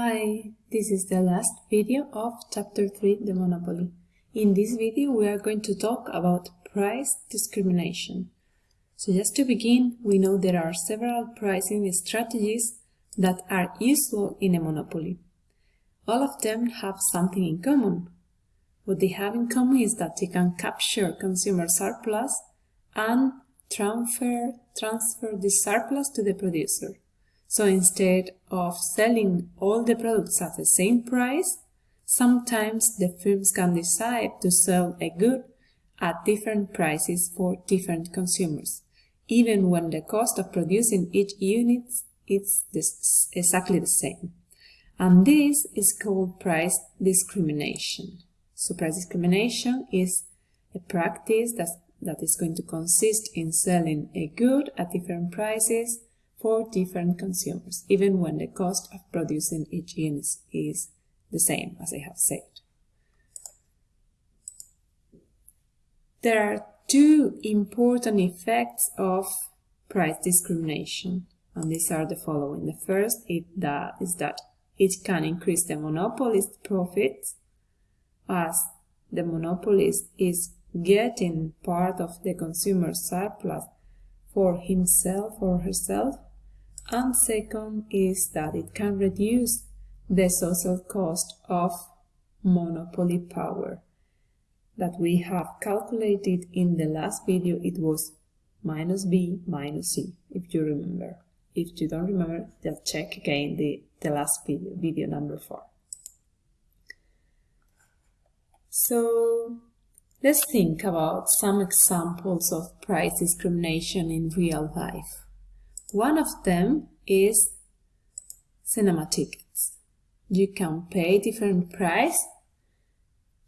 Hi, this is the last video of chapter 3, the monopoly. In this video we are going to talk about price discrimination. So just to begin, we know there are several pricing strategies that are useful in a monopoly. All of them have something in common. What they have in common is that they can capture consumer surplus and transfer, transfer this surplus to the producer. So instead of selling all the products at the same price, sometimes the firms can decide to sell a good at different prices for different consumers, even when the cost of producing each unit is exactly the same. And this is called price discrimination. So price discrimination is a practice that, that is going to consist in selling a good at different prices for different consumers, even when the cost of producing each unit is the same, as I have said. There are two important effects of price discrimination, and these are the following. The first is that, is that it can increase the monopolist profits, as the monopolist is getting part of the consumer surplus for himself or herself and second is that it can reduce the social cost of monopoly power. That we have calculated in the last video it was minus b minus c if you remember. If you don't remember just check again the, the last video video number four. So let's think about some examples of price discrimination in real life one of them is cinema tickets. You can pay different price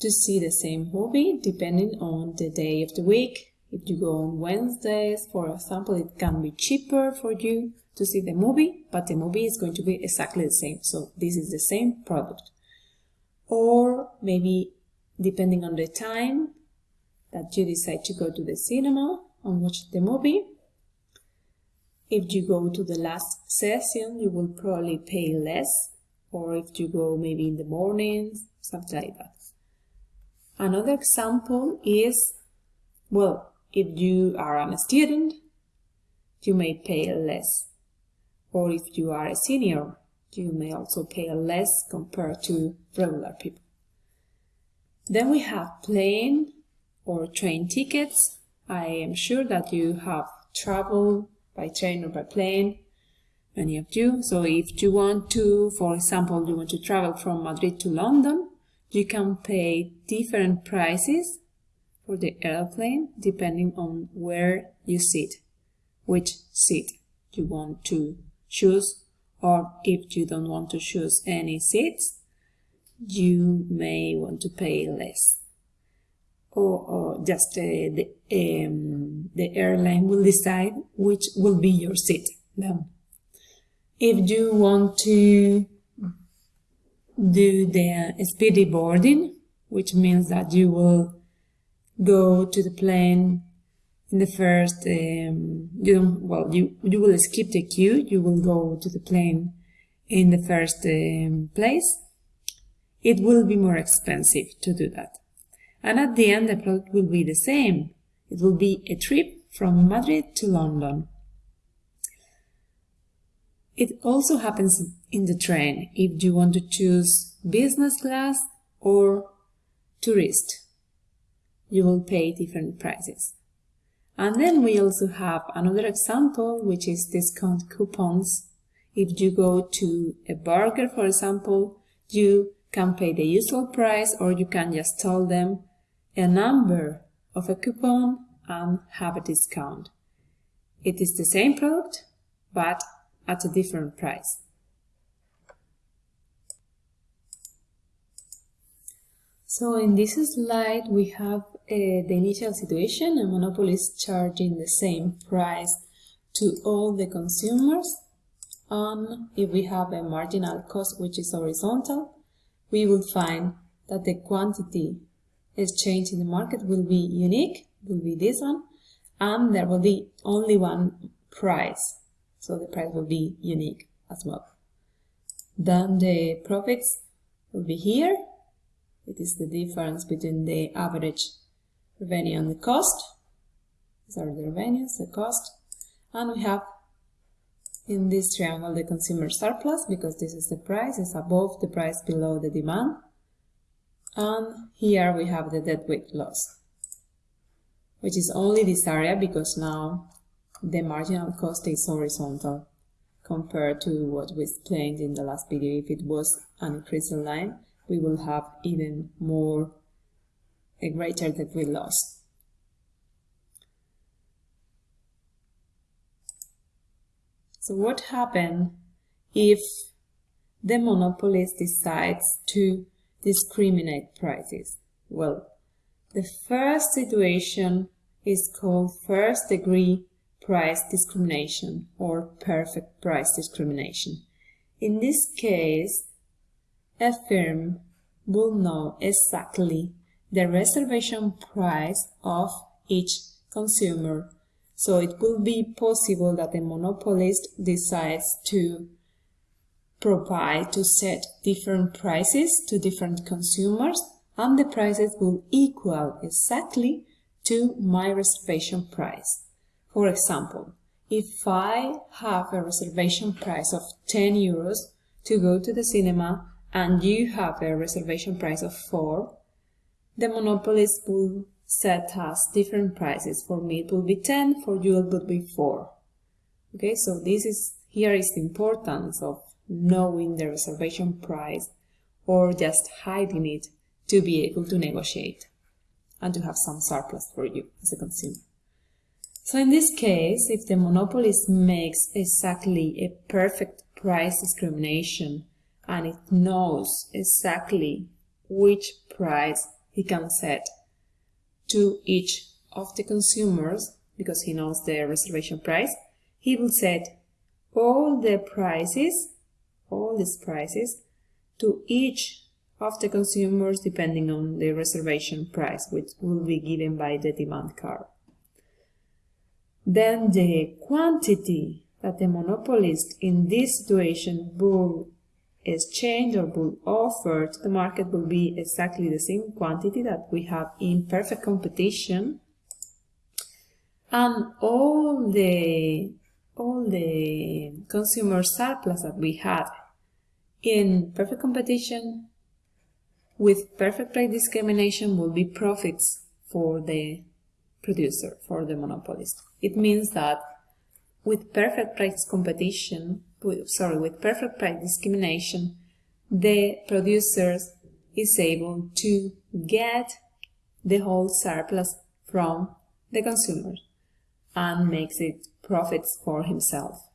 to see the same movie depending on the day of the week. If you go on Wednesdays, for example, it can be cheaper for you to see the movie, but the movie is going to be exactly the same. So this is the same product. Or maybe depending on the time that you decide to go to the cinema and watch the movie, if you go to the last session, you will probably pay less, or if you go maybe in the mornings, something like that. Another example is, well, if you are a student, you may pay less. Or if you are a senior, you may also pay less compared to regular people. Then we have plane or train tickets. I am sure that you have traveled by train or by plane, many of you. So if you want to, for example, you want to travel from Madrid to London, you can pay different prices for the airplane depending on where you sit, which seat you want to choose, or if you don't want to choose any seats, you may want to pay less or, or just uh, the, um, the airline will decide which will be your seat then. If you want to do the speedy boarding, which means that you will go to the plane in the first, um, you don't, well, you, you will skip the queue, you will go to the plane in the first um, place, it will be more expensive to do that. And at the end, the product will be the same. It will be a trip from Madrid to London. It also happens in the train if you want to choose business class or tourist. You will pay different prices. And then we also have another example, which is discount coupons. If you go to a burger, for example, you can pay the usual price or you can just tell them a number of a coupon and have a discount. It is the same product, but at a different price. So in this slide we have uh, the initial situation, a monopoly is charging the same price to all the consumers and if we have a marginal cost which is horizontal, we will find that the quantity exchange in the market will be unique, will be this one, and there will be only one price. So the price will be unique as well. Then the profits will be here. It is the difference between the average revenue and the cost. These are the revenues, the cost. And we have in this triangle the consumer surplus because this is the price, is above the price below the demand. And here we have the deadweight loss, which is only this area because now the marginal cost is horizontal compared to what we explained in the last video. If it was an increasing line, we will have even more, a greater deadweight loss. So what happens if the monopolist decides to discriminate prices? Well, the first situation is called first degree price discrimination or perfect price discrimination. In this case, a firm will know exactly the reservation price of each consumer so it will be possible that the monopolist decides to provide, to set different prices to different consumers and the prices will equal exactly to my reservation price. For example, if I have a reservation price of 10 euros to go to the cinema and you have a reservation price of 4, the monopolist will set us different prices. For me it will be 10, for you it will be 4. Okay, so this is here is the importance of knowing the reservation price or just hiding it to be able to negotiate and to have some surplus for you as a consumer. So in this case, if the monopolist makes exactly a perfect price discrimination and it knows exactly which price he can set to each of the consumers because he knows the reservation price, he will set all the prices, all these prices, to each of the consumers depending on the reservation price, which will be given by the demand curve. Then the quantity that the monopolist in this situation will exchange or will offer to the market will be exactly the same quantity that we have in perfect competition and all the all the consumer surplus that we had in perfect competition with perfect price discrimination will be profits for the producer, for the monopolist. It means that with perfect price competition, sorry, with perfect price discrimination, the producers is able to get the whole surplus from the consumers and makes it profits for himself.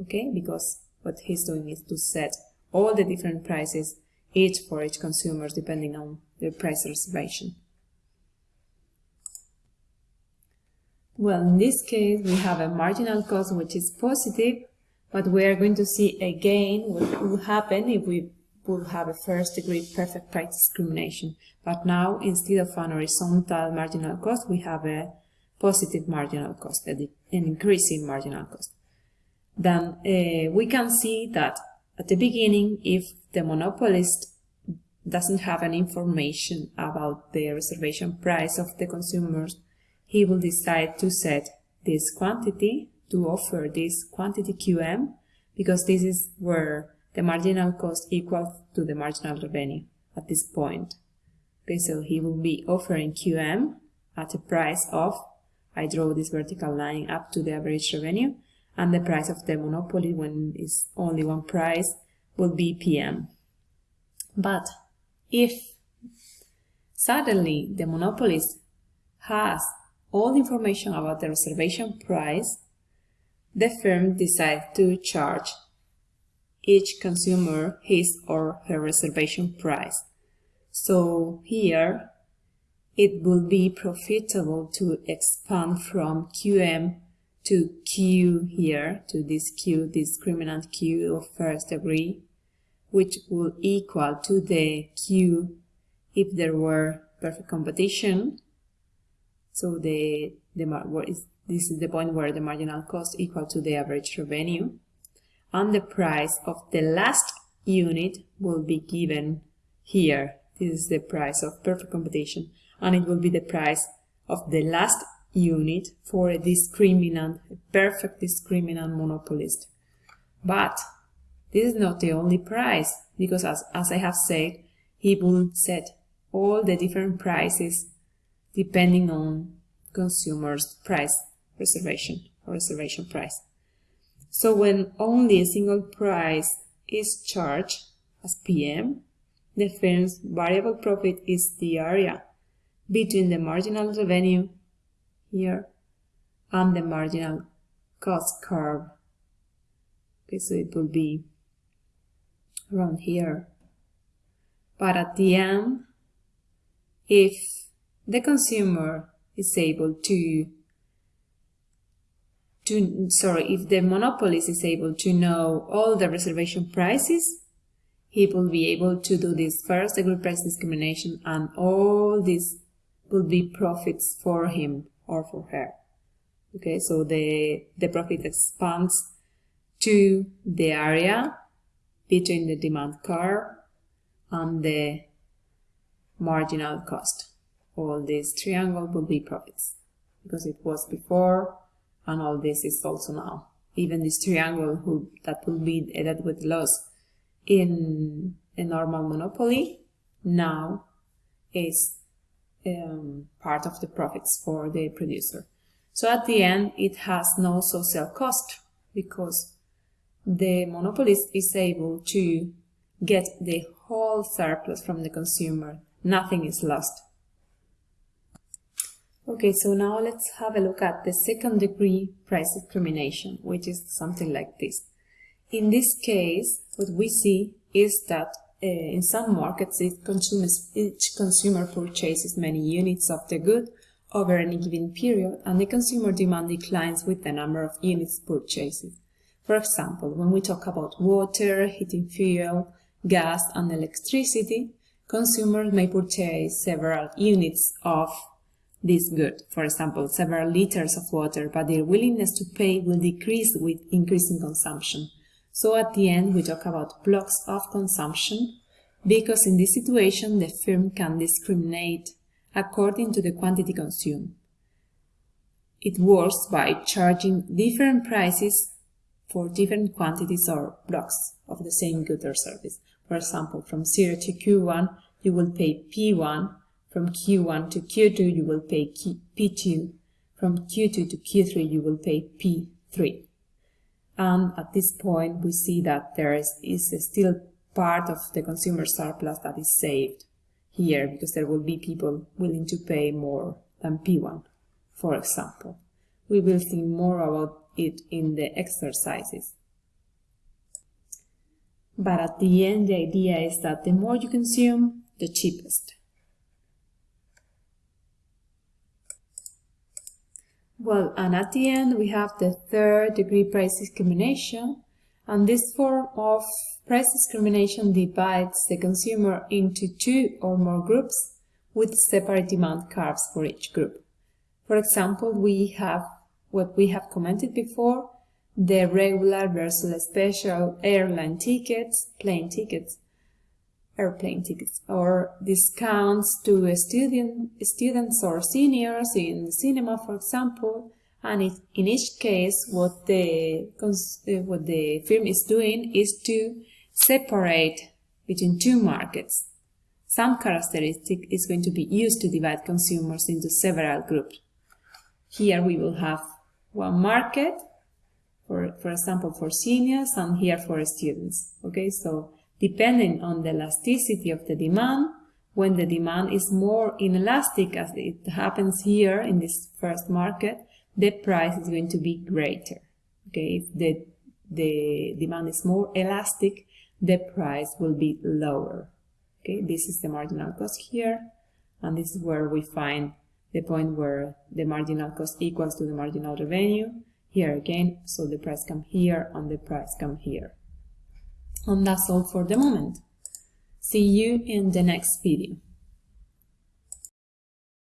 Okay, because what he's doing is to set all the different prices each for each consumer depending on their price reservation. Well, in this case, we have a marginal cost which is positive but we are going to see again what will happen if we will have a first degree perfect price discrimination. But now, instead of an horizontal marginal cost, we have a positive marginal cost, an increasing marginal cost. Then uh, we can see that at the beginning, if the monopolist doesn't have any information about the reservation price of the consumers, he will decide to set this quantity to offer this quantity QM because this is where the marginal cost equals to the marginal revenue at this point. Okay, so he will be offering QM at a price of, I draw this vertical line up to the average revenue, and the price of the monopoly when it's only one price will be PM. But if suddenly the monopolist has all the information about the reservation price, the firm decides to charge each consumer his or her reservation price. So here it will be profitable to expand from QM to Q here, to this Q, discriminant Q of first degree, which will equal to the Q if there were perfect competition. So the, the this is the point where the marginal cost equal to the average revenue and the price of the last unit will be given here. This is the price of perfect competition and it will be the price of the last unit for a discriminant, a perfect discriminant monopolist. But this is not the only price because as, as I have said, he will set all the different prices depending on consumer's price reservation or reservation price. So when only a single price is charged as PM, the firm's variable profit is the area between the marginal revenue here and the marginal cost curve. Okay, so it will be around here. But at the end, if the consumer is able to to sorry if the monopolist is able to know all the reservation prices he will be able to do this first degree price discrimination and all these will be profits for him or for her okay so the the profit expands to the area between the demand curve and the marginal cost all this triangle will be profits because it was before and all this is also now. Even this triangle who, that will be a deadweight loss in a normal monopoly now is um, part of the profits for the producer. So at the end, it has no social cost because the monopolist is able to get the whole surplus from the consumer. Nothing is lost. Okay, so now let's have a look at the second degree price discrimination, which is something like this. In this case, what we see is that Eh, in some markets, each consumer purchases many units of the good over any given period, and the consumer demand declines with the number of units purchased. For example, when we talk about water, heating fuel, gas, and electricity, consumers may purchase several units of this good, for example, several liters of water, but their willingness to pay will decrease with increasing consumption. So at the end, we talk about blocks of consumption, because in this situation, the firm can discriminate according to the quantity consumed. It works by charging different prices for different quantities or blocks of the same good or service. For example, from 0 to Q1, you will pay P1 from Q1 to Q2, you will pay P2. From Q2 to Q3, you will pay P3. And at this point, we see that there is, is still part of the consumer surplus that is saved here because there will be people willing to pay more than P1, for example. We will think more about it in the exercises. But at the end, the idea is that the more you consume, the cheapest. Well, and at the end we have the third degree price discrimination, and this form of price discrimination divides the consumer into two or more groups with separate demand curves for each group. For example, we have what we have commented before, the regular versus special airline tickets, plane tickets, airplane tickets or discounts to student, students or seniors in cinema, for example. And it, in each case, what the, uh, what the firm is doing is to separate between two markets. Some characteristic is going to be used to divide consumers into several groups. Here we will have one market, for, for example, for seniors, and here for students. Okay, so depending on the elasticity of the demand. When the demand is more inelastic, as it happens here in this first market, the price is going to be greater. Okay, if the, the demand is more elastic, the price will be lower. Okay, this is the marginal cost here, and this is where we find the point where the marginal cost equals to the marginal revenue. Here again, so the price come here and the price come here. And that's all for the moment. See you in the next video.